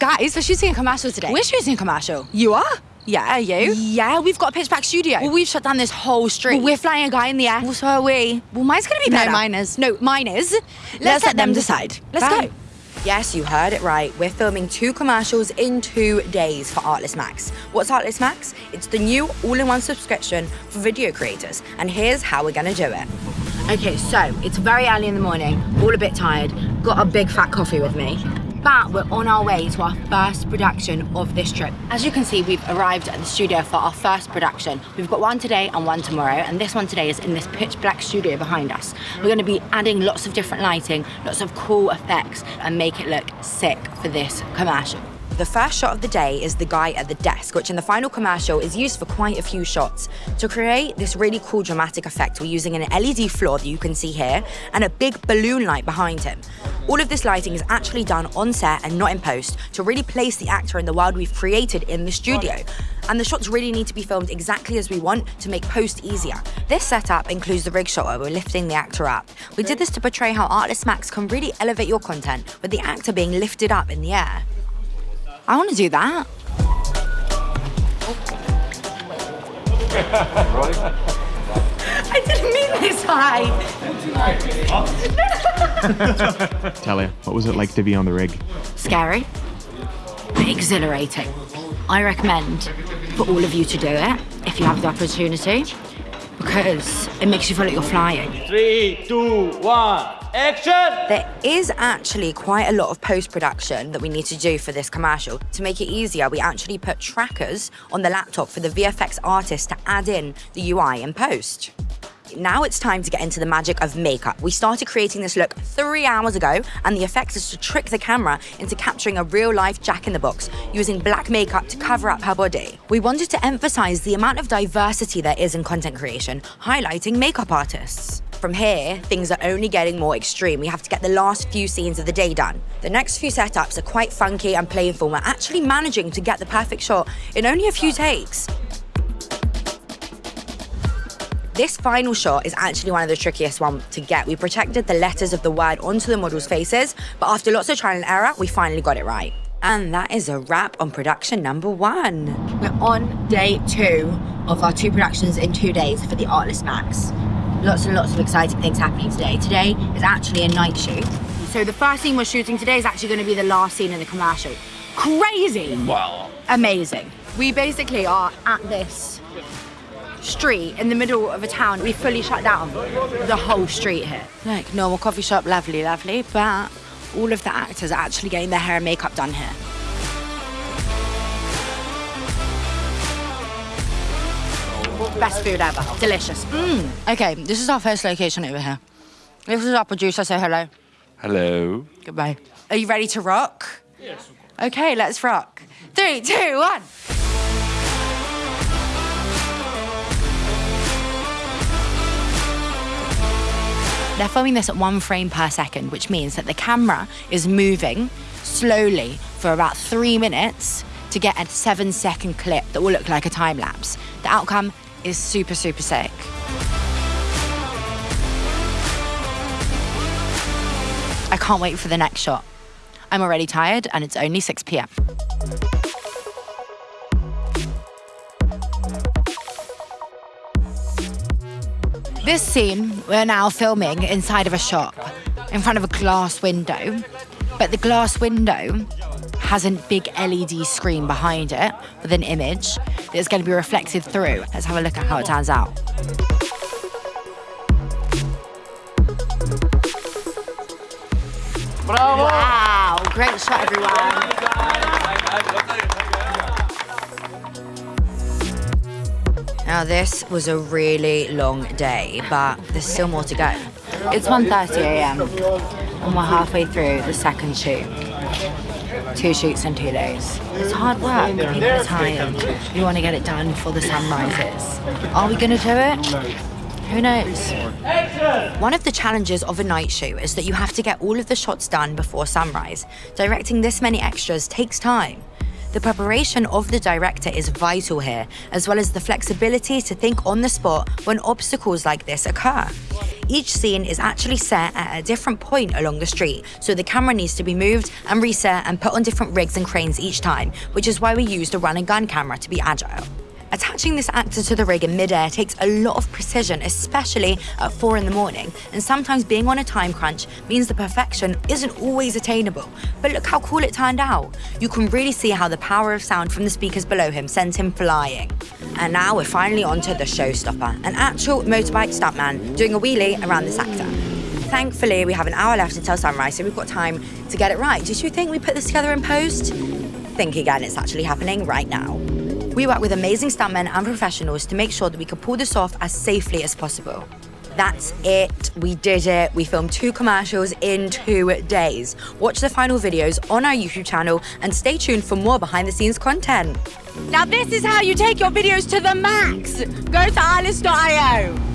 Guys, we're shooting a commercial today. We're shooting a commercial. You are? Yeah, you? Yeah, we've got a pitch black studio. Well, we've shut down this whole street. Well, we're flying a guy in the air. Well, so are we. Well, mine's gonna be No, better. mine is. No, mine is. Let's, Let's let them decide. Let's Bye. go. Yes, you heard it right. We're filming two commercials in two days for Artlist Max. What's Artlist Max? It's the new all-in-one subscription for video creators. And here's how we're gonna do it. Okay, so it's very early in the morning, all a bit tired, got a big fat coffee with me. But we're on our way to our first production of this trip. As you can see, we've arrived at the studio for our first production. We've got one today and one tomorrow, and this one today is in this pitch black studio behind us. We're gonna be adding lots of different lighting, lots of cool effects, and make it look sick for this commercial. The first shot of the day is the guy at the desk, which in the final commercial is used for quite a few shots. To create this really cool dramatic effect, we're using an LED floor that you can see here and a big balloon light behind him. All of this lighting is actually done on set and not in post to really place the actor in the world we've created in the studio. And the shots really need to be filmed exactly as we want to make post easier. This setup includes the rig shot where we're lifting the actor up. We did this to portray how Artlist Max can really elevate your content with the actor being lifted up in the air. I want to do that. I didn't mean this high. Talia, what was it like to be on the rig? Scary, exhilarating. I recommend for all of you to do it if you have the opportunity because it makes you feel like you're flying. Three, two, one, action! There is actually quite a lot of post production that we need to do for this commercial. To make it easier, we actually put trackers on the laptop for the VFX artist to add in the UI in post. Now it's time to get into the magic of makeup. We started creating this look three hours ago, and the effect is to trick the camera into capturing a real life Jack in the Box using black makeup to cover up her body. We wanted to emphasize the amount of diversity there is in content creation, highlighting makeup artists. From here, things are only getting more extreme. We have to get the last few scenes of the day done. The next few setups are quite funky and playful. We're actually managing to get the perfect shot in only a few takes. This final shot is actually one of the trickiest ones to get. We protected the letters of the word onto the models' faces, but after lots of trial and error, we finally got it right. And that is a wrap on production number one. We're on day two of our two productions in two days for the Artlist Max. Lots and lots of exciting things happening today. Today is actually a night shoot. So the first scene we're shooting today is actually going to be the last scene in the commercial. Crazy! Wow. Amazing. We basically are at this street in the middle of a town. We fully shut down the whole street here. Like, normal coffee shop, lovely, lovely, but all of the actors are actually getting their hair and makeup done here. Best food ever. Delicious. Mm. Okay, this is our first location over here. This is our producer, say hello. Hello. Goodbye. Are you ready to rock? Yes. Okay, let's rock. Three, two, one. They're filming this at one frame per second, which means that the camera is moving slowly for about three minutes to get a seven second clip that will look like a time lapse. The outcome is super, super sick. I can't wait for the next shot. I'm already tired and it's only 6 p.m. This scene, we're now filming inside of a shop in front of a glass window, but the glass window has a big LED screen behind it with an image that's going to be reflected through. Let's have a look at how it turns out. Bravo! Wow, great shot, everyone. Now, this was a really long day, but there's still more to go. It's 1.30 a.m. and we're halfway through the second shoot. Two shoots in two days. It's hard work. People are tired. We want to get it done before the sun rises. Are we going to do it? Who knows? One of the challenges of a night shoot is that you have to get all of the shots done before sunrise. Directing this many extras takes time. The preparation of the director is vital here, as well as the flexibility to think on the spot when obstacles like this occur. each scene is actually set at a different point along the street, so the camera needs to be moved and reset and put on different rigs and cranes each time, which is why we used a run and gun camera to be agile. Attaching this actor to the rig in midair takes a lot of precision, especially at 4 in the morning, and sometimes being on a time crunch means the perfection isn't always attainable. But look how cool it turned out. You can really see how the power of sound from the speakers below him sends him flying. And now we're finally on to the showstopper, an actual motorbike stuntman doing a wheelie around this actor. Thankfully, we have an hour left until sunrise, so we've got time to get it right. Did you think we put this together in post? Think again, it's actually happening right now. We work with amazing stuntmen and professionals to make sure that we could pull this off as safely as possible. That's it. We did it. We filmed two commercials in two days. Watch the final videos on our YouTube channel and stay tuned for more behind the scenes content. Now this is how you take your videos to the max. Go to artlist.io.